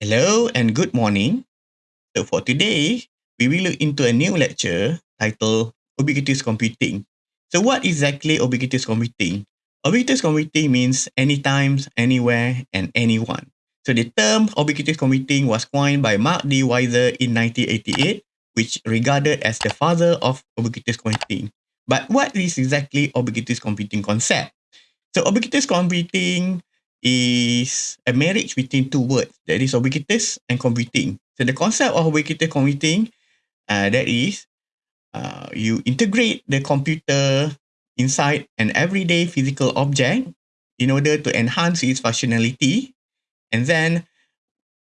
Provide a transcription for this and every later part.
Hello and good morning. So for today, we will look into a new lecture titled Ubiquitous Computing. So what exactly ubiquitous computing? Ubiquitous computing means anytime, anywhere, and anyone. So the term ubiquitous computing was coined by Mark D. Weiser in 1988, which regarded as the father of ubiquitous computing. But what is exactly ubiquitous computing concept? So ubiquitous computing is a marriage between two words that is ubiquitous and computing. So the concept of ubiquitous computing uh, that is uh, you integrate the computer inside an everyday physical object in order to enhance its functionality and then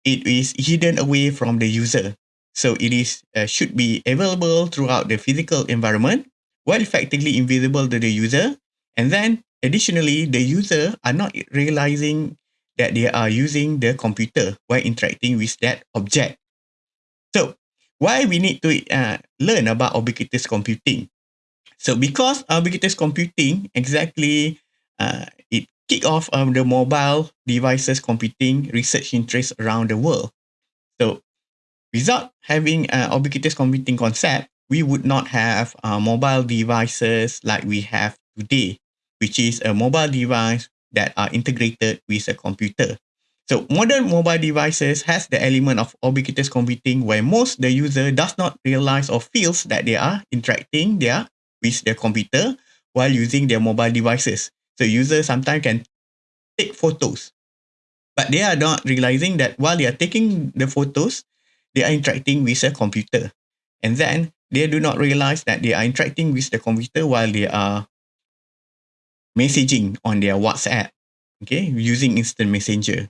it is hidden away from the user. So it is uh, should be available throughout the physical environment while effectively invisible to the user and then Additionally, the user are not realizing that they are using the computer while interacting with that object. So, why we need to uh, learn about ubiquitous computing? So, because ubiquitous computing exactly uh, it kick off um, the mobile devices computing research interest around the world. So, without having an ubiquitous computing concept, we would not have uh, mobile devices like we have today which is a mobile device that are integrated with a computer. So modern mobile devices has the element of ubiquitous computing where most the user does not realize or feels that they are interacting there with their computer while using their mobile devices. So users sometimes can take photos, but they are not realizing that while they are taking the photos, they are interacting with a computer. And then they do not realize that they are interacting with the computer while they are messaging on their WhatsApp, okay, using instant messenger.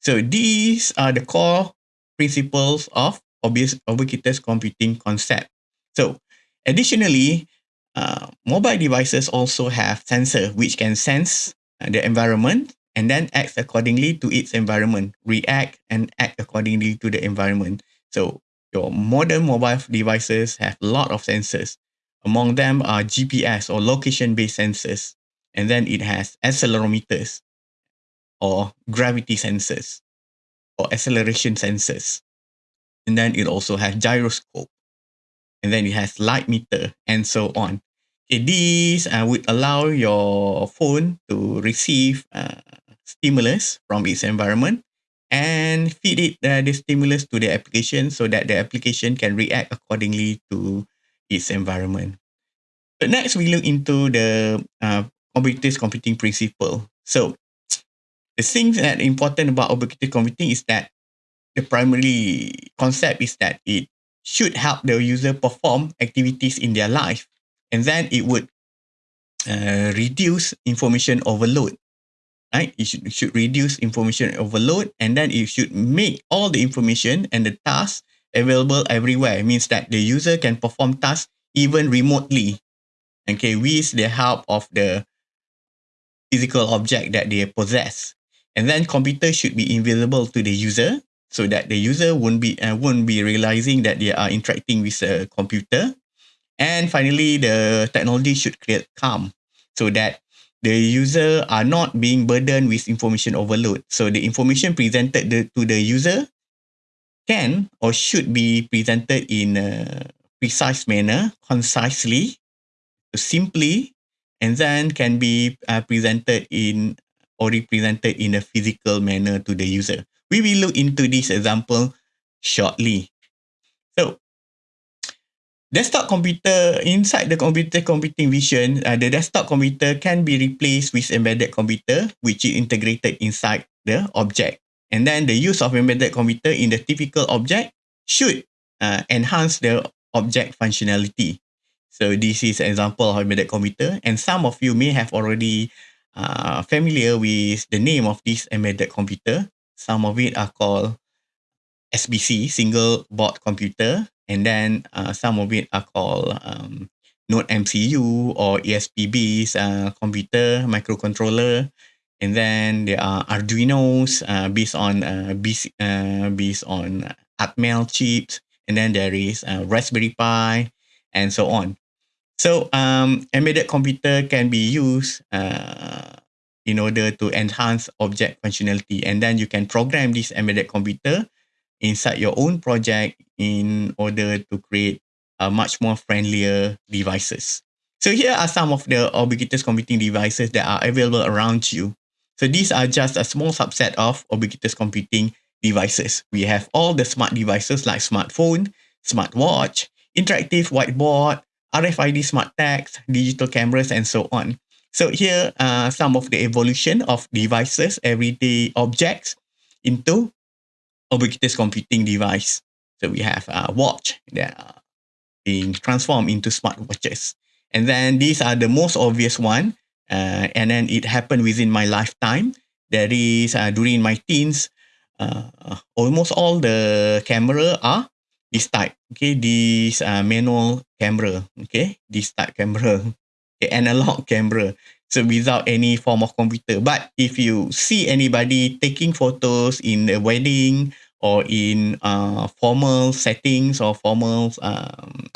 So these are the core principles of obvious ubiquitous computing concept. So additionally, uh, mobile devices also have sensor which can sense uh, the environment and then act accordingly to its environment, react and act accordingly to the environment. So your modern mobile devices have a lot of sensors. Among them are GPS or location-based sensors and then it has accelerometers or gravity sensors or acceleration sensors. And then it also has gyroscope. And then it has light meter and so on. Okay, these uh, would allow your phone to receive uh, stimulus from its environment and feed it uh, the stimulus to the application so that the application can react accordingly to its environment. But next, we look into the uh, ubiquitous computing principle. So the thing that important about ubiquitous computing is that the primary concept is that it should help the user perform activities in their life and then it would uh, reduce information overload right? It should, should reduce information overload and then it should make all the information and the tasks available everywhere. It means that the user can perform tasks even remotely. Okay with the help of the physical object that they possess. And then computer should be invisible to the user so that the user won't be uh, won't be realizing that they are interacting with a computer. And finally, the technology should create calm so that the user are not being burdened with information overload. So the information presented the, to the user can or should be presented in a precise manner, concisely, simply, and then can be uh, presented in or represented in a physical manner to the user. We will look into this example shortly. So, desktop computer, inside the computer computing vision, uh, the desktop computer can be replaced with embedded computer, which is integrated inside the object. And then the use of embedded computer in the typical object should uh, enhance the object functionality. So this is an example of embedded computer and some of you may have already uh, familiar with the name of this embedded computer. Some of it are called SBC, single board computer, and then uh, some of it are called um, Node MCU or ESP-based uh, computer microcontroller. And then there are Arduinos uh, based on uh, based, uh, based on Atmel chips. And then there is uh, Raspberry Pi and so on. So um, embedded computer can be used uh, in order to enhance object functionality. And then you can program this embedded computer inside your own project in order to create a much more friendlier devices. So here are some of the ubiquitous computing devices that are available around you. So these are just a small subset of ubiquitous computing devices. We have all the smart devices like smartphone, smartwatch, interactive whiteboard, RFID smart tags, digital cameras, and so on. So here are some of the evolution of devices, everyday objects into ubiquitous computing device. So we have a watch that are being transformed into smart watches. And then these are the most obvious one. Uh, and then it happened within my lifetime. That is uh, during my teens, uh, almost all the camera are this type. Okay, this uh, manual camera. Okay, this type camera. Okay, analog camera. So without any form of computer. But if you see anybody taking photos in a wedding or in uh, formal settings or formal um,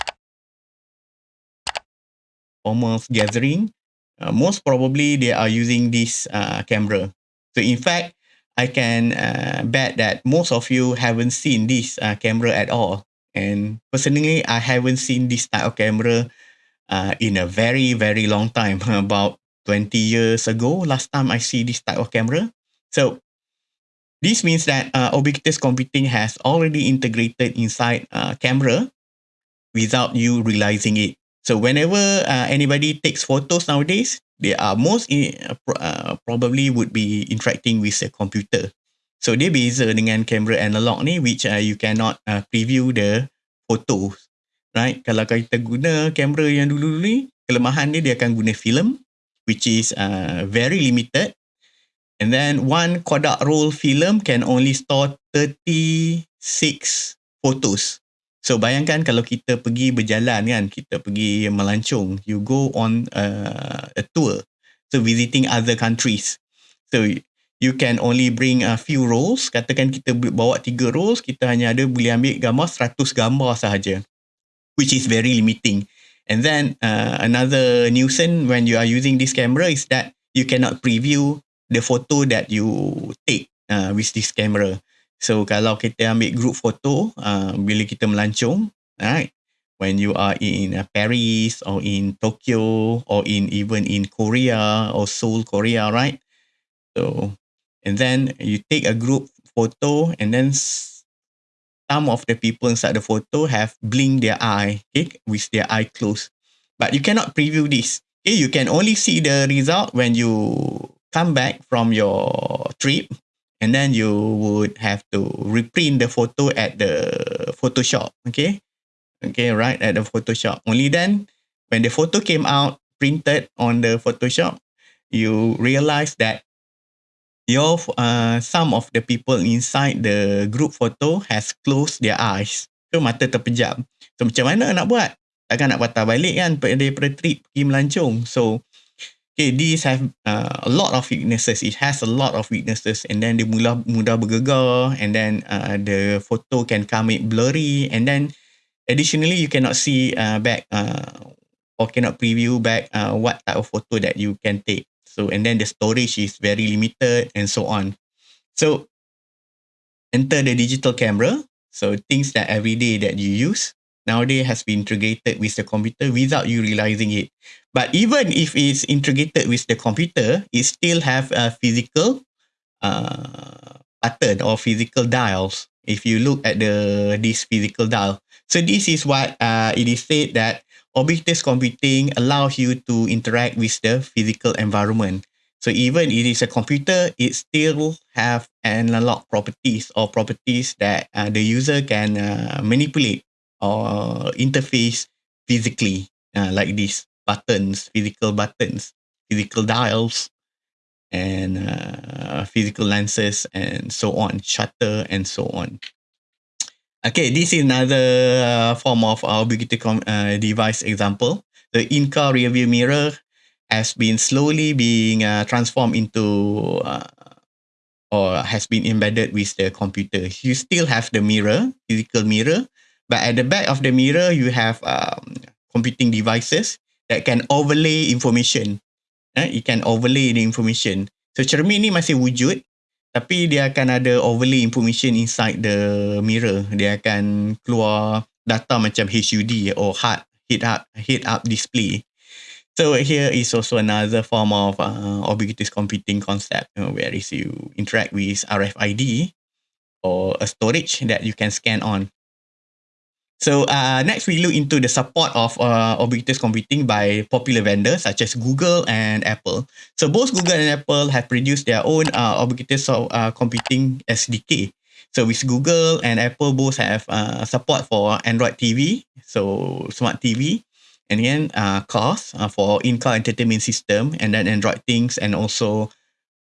formal gathering, uh, most probably they are using this uh, camera. So in fact, I can uh, bet that most of you haven't seen this uh, camera at all. And personally, I haven't seen this type of camera uh, in a very, very long time, about 20 years ago, last time I see this type of camera. So this means that uh, ubiquitous computing has already integrated inside uh, camera without you realizing it. So whenever uh, anybody takes photos nowadays, they are most in, uh, probably would be interacting with a computer. So dia beza dengan kamera analog ni which uh, you cannot uh, preview the photos. Right? Kalau kita guna kamera yang dulu-dulu ni, kelemahan dia dia akan guna film which is uh, very limited. And then one Kodak roll film can only store 36 photos. So bayangkan kalau kita pergi berjalan kan, kita pergi melancong, you go on uh, a tour, so visiting other countries. So you can only bring a few rolls, katakan kita bawa tiga rolls, kita hanya ada boleh ambil gambar 100 gambar sahaja, which is very limiting. And then uh, another nuisance when you are using this camera is that you cannot preview the photo that you take uh, with this camera. So kalau kita ambil group photo uh, bila kita melancong, right? When you are in uh, Paris or in Tokyo or in even in Korea or Seoul, Korea, right? So and then you take a group photo and then some of the people inside the photo have blinked their eye, okay, with their eye closed. But you cannot preview this. Okay, you can only see the result when you come back from your trip and then you would have to reprint the photo at the Photoshop. Okay. Okay, right at the Photoshop. Only then, when the photo came out printed on the Photoshop, you realize that your uh, some of the people inside the group photo has closed their eyes. So mata terpejam. So macam mana nak buat? Takkan nak patah balik kan daripada trip pergi melancong. So okay, these have uh, a lot of weaknesses. It has a lot of weaknesses, and then dia mudah mudah bergegar, and then uh, the photo can come in blurry, and then additionally you cannot see uh, back uh, or cannot preview back uh, what type of photo that you can take. So and then the storage is very limited, and so on. So enter the digital camera. So things that every day that you use nowadays has been integrated with the computer without you realizing it. But even if it's integrated with the computer, it still have a physical uh, button or physical dials. If you look at the this physical dial, so this is what uh, it is said that ubiquitous computing allows you to interact with the physical environment. So even it is a computer, it still have an analog properties or properties that uh, the user can uh, manipulate or interface physically uh, like these buttons, physical buttons, physical dials, and uh, physical lenses, and so on, shutter, and so on. Okay, this is another uh, form of our ubiquitous uh, device example. The in-car rearview mirror has been slowly being uh, transformed into uh, or has been embedded with the computer. You still have the mirror, physical mirror, but at the back of the mirror, you have um, computing devices that can overlay information. Eh? It can overlay the information. So cermin ni masih wujud, tapi dia akan ada overlay information inside the mirror. Dia akan keluar data macam HUD or HUD, head up, head up display. So here is also another form of uh, ubiquitous computing concept you know, where is you interact with RFID or a storage that you can scan on. So uh, next we look into the support of uh, ubiquitous computing by popular vendors such as Google and Apple. So both Google and Apple have produced their own uh, ubiquitous uh, computing SDK. So with Google and Apple both have uh, support for Android TV, so smart TV, and then uh, cars uh, for in-car entertainment system, and then Android things, and also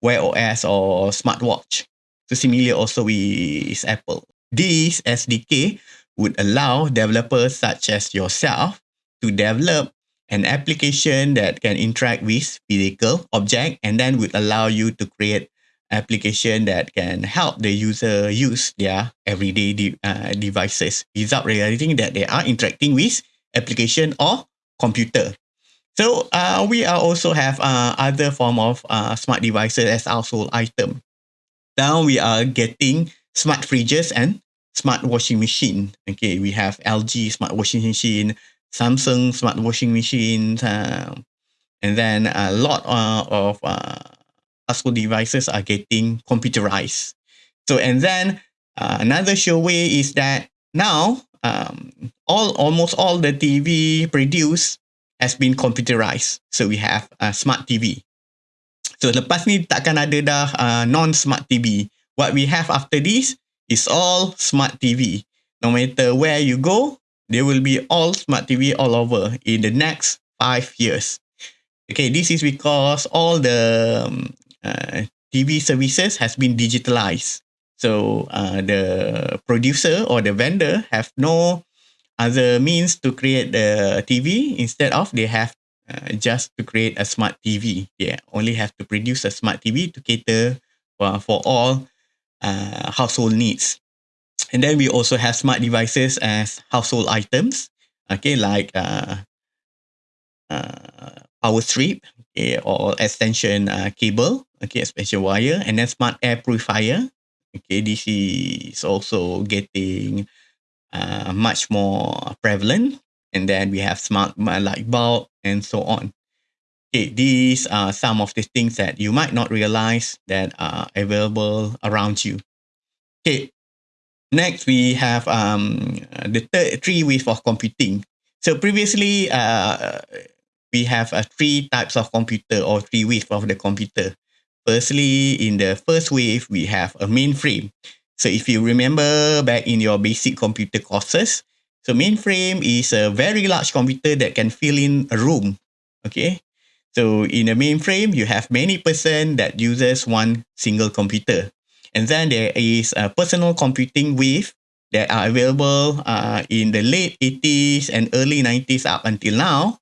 Wear OS or smartwatch. So similarly also with Apple. This SDK would allow developers such as yourself to develop an application that can interact with physical object and then would allow you to create application that can help the user use their everyday de uh, devices without realizing that they are interacting with application or computer. So uh, we are also have uh, other form of uh, smart devices as household item. Now we are getting smart fridges and smart washing machine. Okay, we have LG smart washing machine, Samsung smart washing machine, uh, and then a lot uh, of uh, household devices are getting computerized. So, and then uh, another sure way is that now um, all almost all the TV produced has been computerized. So we have a smart TV. So lepas ni takkan ada dah uh, non-smart TV. What we have after this is all smart TV. No matter where you go, there will be all smart TV all over in the next five years. Okay, this is because all the um, uh, TV services has been digitalized. So uh, the producer or the vendor have no other means to create the TV instead of they have uh, just to create a smart TV. They only have to produce a smart TV to cater for, for all uh, household needs. And then we also have smart devices as household items, okay, like uh, uh, power strip okay, or extension uh, cable, okay, extension wire, and then smart air purifier. Okay, this is also getting uh, much more prevalent. And then we have smart light bulb and so on. Okay, these are some of the things that you might not realize that are available around you. Okay, next we have um, the third three wave of computing. So previously, uh, we have uh, three types of computer or three waves of the computer. Firstly, in the first wave, we have a mainframe. So if you remember back in your basic computer courses, so mainframe is a very large computer that can fill in a room. Okay, so in a mainframe, you have many person that uses one single computer. And then there is a personal computing wave that are available uh, in the late 80s and early 90s up until now.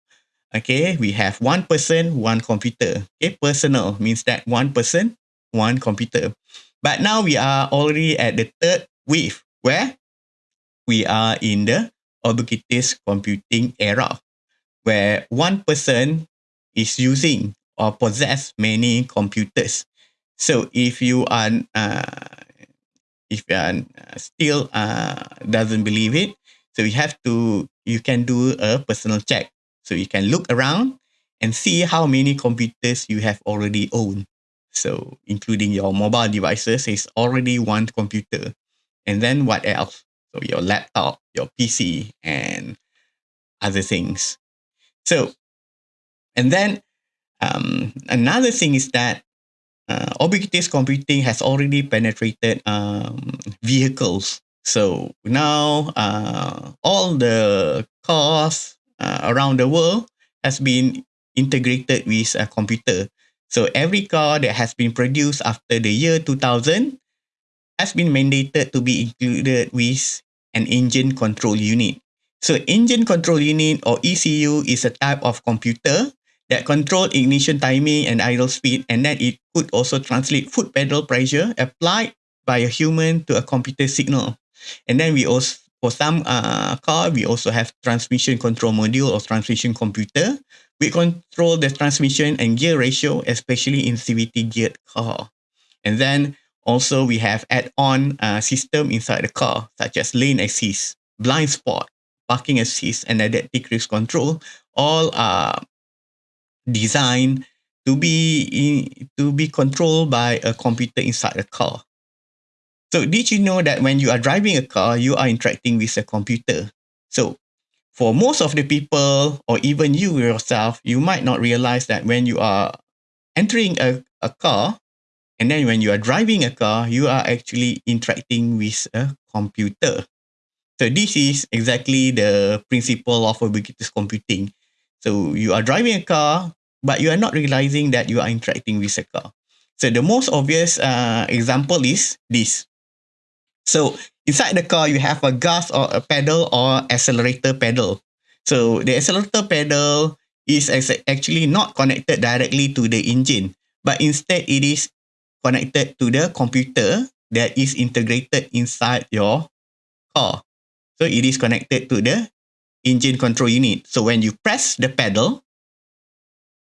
Okay, we have one person, one computer. Okay, personal means that one person, one computer. But now we are already at the third wave where we are in the ubiquitous computing era where one person is using or possess many computers. So if you are uh, if you are uh, still uh, doesn't believe it, so you have to you can do a personal check. So you can look around and see how many computers you have already owned. So including your mobile devices is already one computer. And then what else? So your laptop, your PC, and other things. So and then um, another thing is that uh, computing has already penetrated um, vehicles. So now uh, all the cars uh, around the world has been integrated with a computer. So every car that has been produced after the year 2000 has been mandated to be included with an engine control unit. So engine control unit or ECU is a type of computer that control ignition timing and idle speed and then it could also translate foot pedal pressure applied by a human to a computer signal. And then we also for some uh, car, we also have transmission control module or transmission computer. We control the transmission and gear ratio, especially in CVT geared car. And then Also, we have add-on uh, system inside the car, such as lane assist, blind spot, parking assist, and adaptive cruise control. All are designed to be mm. in, to be controlled by a computer inside the car. So, did you know that when you are driving a car, you are interacting with a computer? So, for most of the people, or even you yourself, you might not realize that when you are entering a, a car, and then when you are driving a car, you are actually interacting with a computer. So this is exactly the principle of ubiquitous computing. So you are driving a car, but you are not realizing that you are interacting with a car. So the most obvious uh, example is this. So inside the car, you have a gas or a pedal or accelerator pedal. So the accelerator pedal is actually not connected directly to the engine, but instead it is connected to the computer that is integrated inside your car. So it is connected to the engine control unit. So when you press the pedal,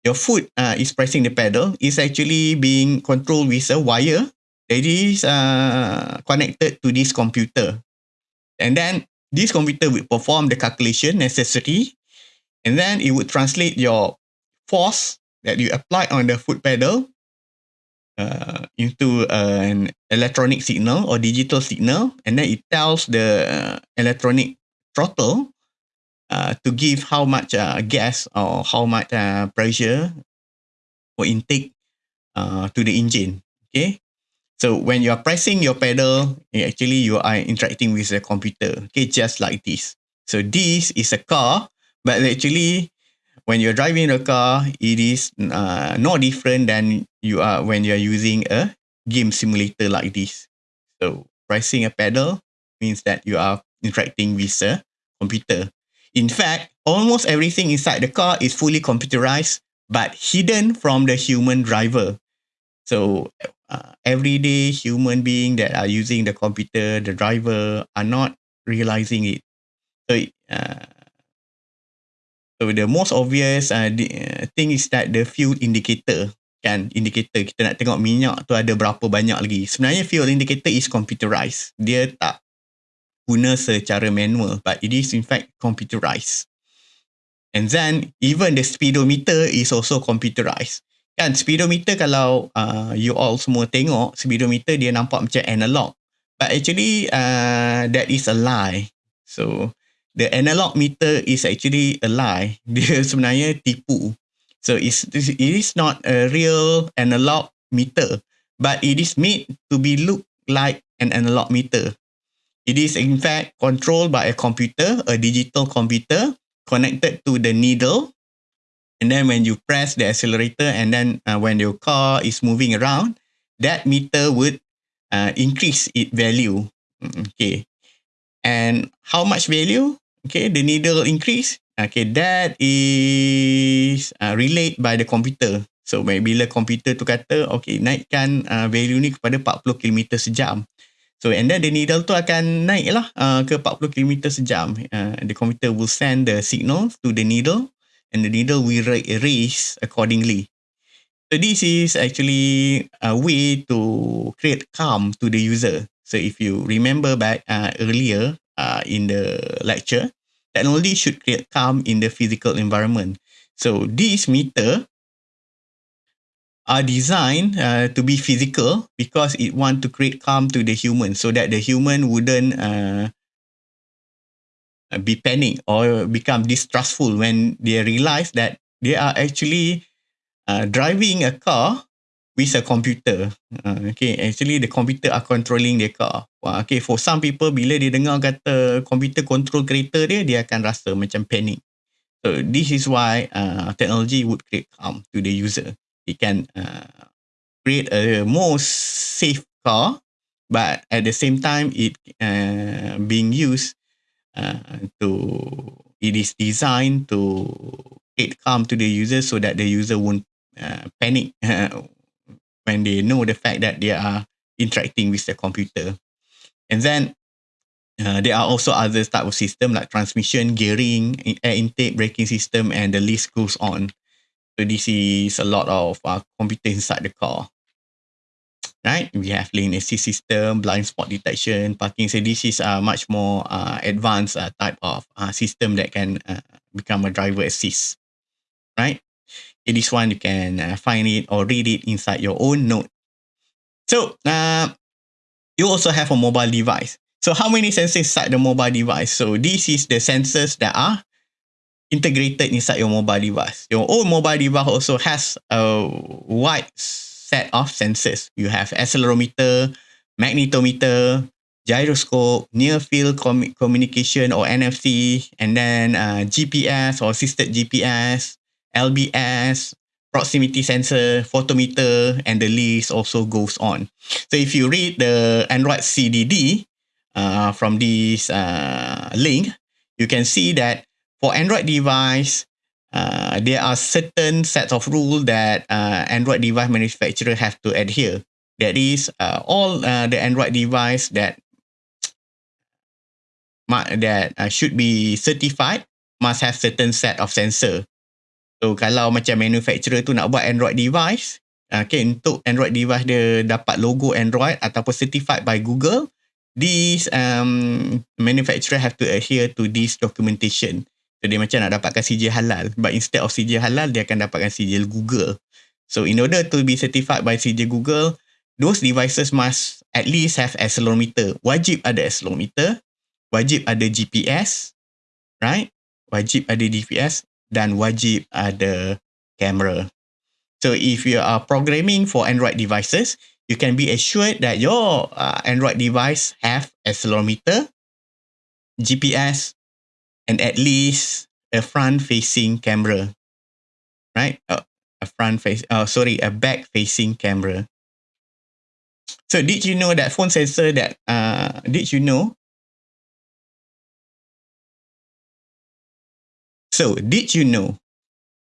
your foot uh, is pressing the pedal is actually being controlled with a wire that is uh, connected to this computer. And then this computer will perform the calculation necessary and then it would translate your force that you apply on the foot pedal uh, into an electronic signal or digital signal, and then it tells the uh, electronic throttle uh, to give how much uh, gas or how much uh, pressure or intake uh, to the engine. Okay, so when you are pressing your pedal, actually you are interacting with the computer. Okay, just like this. So this is a car, but actually when you're driving a car, it is uh, no different than you are when you're using a game simulator like this. So pressing a pedal means that you are interacting with a computer. In fact, almost everything inside the car is fully computerized but hidden from the human driver. So uh, everyday human being that are using the computer, the driver are not realizing it. So uh, So the most obvious uh, the, uh, thing is that the fuel indicator kan indicator kita nak tengok minyak tu ada berapa banyak lagi. Sebenarnya fuel indicator is computerized. Dia tak guna secara manual but it is in fact computerized. And then even the speedometer is also computerized. Kan speedometer kalau uh, you all semua tengok speedometer dia nampak macam analog. But actually uh, that is a lie. So the analog meter is actually a lie. Dia sebenarnya tipu. So it's, it is not a real analog meter, but it is made to be look like an analog meter. It is in fact controlled by a computer, a digital computer connected to the needle. And then when you press the accelerator and then uh, when your car is moving around, that meter would uh, increase its value. Mm, okay. And how much value? okay, the needle increase, okay, that is uh, relayed by the computer. So, bila komputer tu kata, okay, naikkan uh, value ni kepada 40 km sejam. So, and then the needle tu akan naik lah uh, ke 40 km sejam. Uh, the computer will send the signal to the needle and the needle will raise accordingly. So, this is actually a way to create calm to the user. So, if you remember back uh, earlier, uh, in the lecture, technology should create calm in the physical environment. So these meter are designed uh, to be physical because it want to create calm to the human so that the human wouldn't uh, be panic or become distrustful when they realize that they are actually uh, driving a car with a computer. Uh, okay, actually the computer are controlling the car. Uh, okay, for some people bila dia dengar kata computer control kereta dia, dia akan rasa macam panic. So this is why uh, technology would create calm to the user. It can uh, create a more safe car, but at the same time it uh, being used uh, to it is designed to create calm to the user so that the user won't uh, panic when they know the fact that they are interacting with the computer. And then uh, there are also other type of system like transmission, gearing, air intake, braking system, and the list goes on. So this is a lot of uh, computer inside the car. right? We have lane assist system, blind spot detection, parking. So this is a much more uh, advanced uh, type of uh, system that can uh, become a driver assist, right? In this one, you can uh, find it or read it inside your own note. So uh, you also have a mobile device. So how many sensors inside the mobile device? So this is the sensors that are integrated inside your mobile device. Your own mobile device also has a wide set of sensors. You have accelerometer, magnetometer, gyroscope, near field com- communication or NFC, and then uh, GPS or assisted GPS, LBS, proximity sensor, photometer, and the list also goes on. So if you read the Android CDD uh, from this uh, link, you can see that for Android device, uh, there are certain sets of rules that uh, Android device manufacturer have to adhere. That is, uh, all uh, the Android device that that uh, should be certified must have certain set of sensor. So kalau macam manufacturer tu nak buat Android device, okay, untuk Android device dia dapat logo Android ataupun certified by Google, these um, manufacturer have to adhere to this documentation. So dia macam nak dapatkan sijil halal. But instead of sijil halal, dia akan dapatkan sijil Google. So in order to be certified by sijil Google, those devices must at least have accelerometer. Wajib ada accelerometer. Wajib ada GPS. Right? Wajib ada GPS. Dan wajib ada camera. So if you are programming for Android devices, you can be assured that your uh, Android device have accelerometer, GPS, and at least a front facing camera. Right? Uh, a front face oh sorry a back facing camera. So did you know that phone sensor that uh did you know? So did you know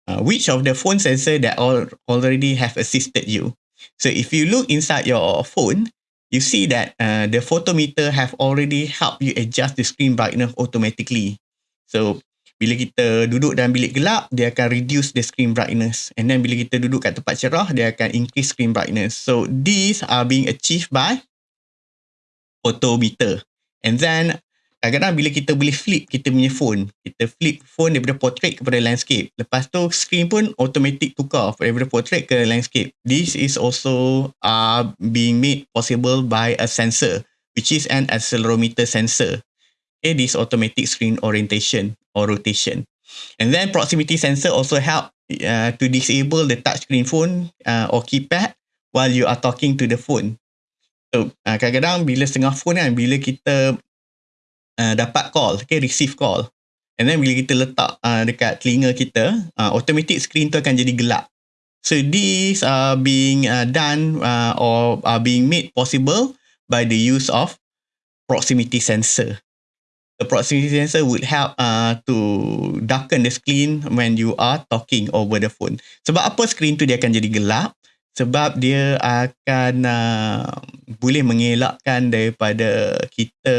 uh, which of the phone sensor that all already have assisted you? So if you look inside your phone you see that uh, the photometer have already helped you adjust the screen brightness automatically So bila kita duduk dalam bilik gelap, dia akan reduce the screen brightness. And then bila kita duduk kat tempat cerah, dia akan increase screen brightness. So these are being achieved by photometer. And then kadang-kadang bila kita boleh flip kita punya phone, kita flip phone daripada portrait kepada landscape. Lepas tu screen pun automatic tukar daripada portrait ke landscape. This is also uh, being made possible by a sensor which is an accelerometer sensor okay, this automatic screen orientation or rotation. And then proximity sensor also help uh, to disable the touchscreen phone uh, or keypad while you are talking to the phone. So uh, kadang-kadang bila setengah phone kan, bila kita uh, dapat call, okay, receive call. And then bila kita letak uh, dekat telinga kita, uh, automatic screen tu akan jadi gelap. So these are being uh, done uh, or are being made possible by the use of proximity sensor the proximity sensor would help uh, to darken the screen when you are talking over the phone. Sebab apa screen tu dia akan jadi gelap? Sebab dia akan uh, boleh mengelakkan daripada kita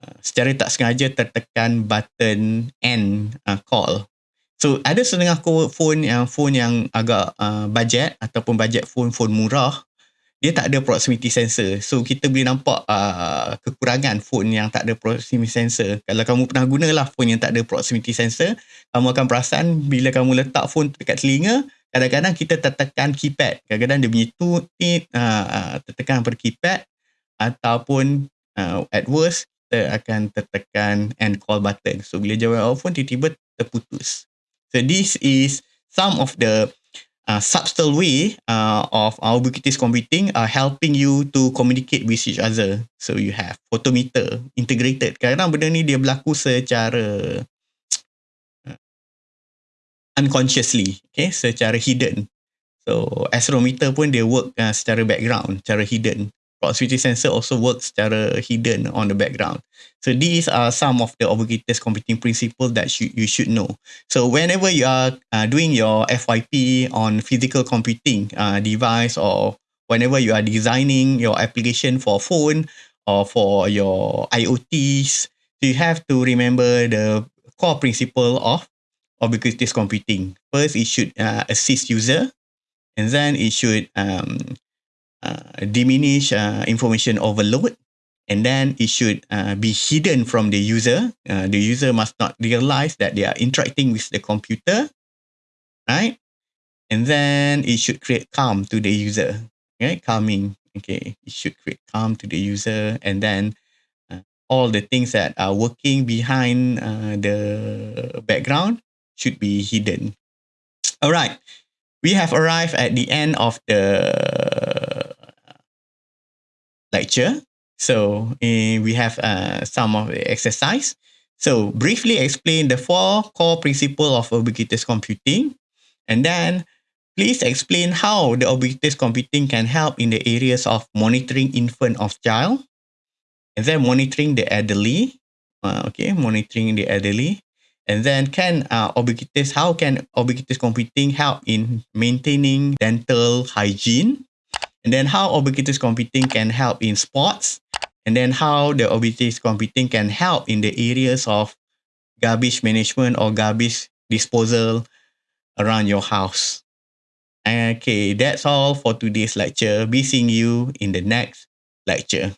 uh, secara tak sengaja tertekan button end uh, call. So ada setengah phone yang phone yang agak uh, budget ataupun budget phone phone murah dia tak ada proximity sensor. So kita boleh nampak uh, kekurangan phone yang tak ada proximity sensor. Kalau kamu pernah gunalah phone yang tak ada proximity sensor, kamu akan perasan bila kamu letak phone dekat telinga, kadang-kadang kita tertekan keypad. Kadang-kadang dia bunyi tut, tit, uh, tertekan per keypad ataupun uh, at worst, kita akan tertekan end call button. So bila jawab phone, tiba-tiba terputus. So this is some of the uh, subtle way uh, of our ubiquitous computing are helping you to communicate with each other. So you have photometer integrated. Kadang-kadang benda ni dia berlaku secara uh, unconsciously, okay, secara hidden. So accelerometer pun dia work uh, secara background, secara hidden proximity sensor also works secara hidden on the background. So these are some of the ubiquitous computing principles that sh- you should know. So whenever you are uh, doing your FYP on physical computing uh, device or whenever you are designing your application for phone or for your IoTs, you have to remember the core principle of ubiquitous computing. First, it should uh, assist user and then it should um, uh, diminish uh, information overload and then it should uh, be hidden from the user. Uh, the user must not realize that they are interacting with the computer, right? And then it should create calm to the user, okay? Calming, okay? It should create calm to the user and then uh, all the things that are working behind uh, the background should be hidden. All right, we have arrived at the end of the lecture. So uh, we have uh, some of the exercise. So briefly explain the four core principles of ubiquitous computing. And then please explain how the ubiquitous computing can help in the areas of monitoring infant of child. And then monitoring the elderly. Uh, okay, monitoring the elderly. And then can uh, ubiquitous, how can ubiquitous computing help in maintaining dental hygiene? And then how ubiquitous computing can help in sports? And then how the ubiquitous computing can help in the areas of garbage management or garbage disposal around your house. Okay, that's all for today's lecture. Be seeing you in the next lecture.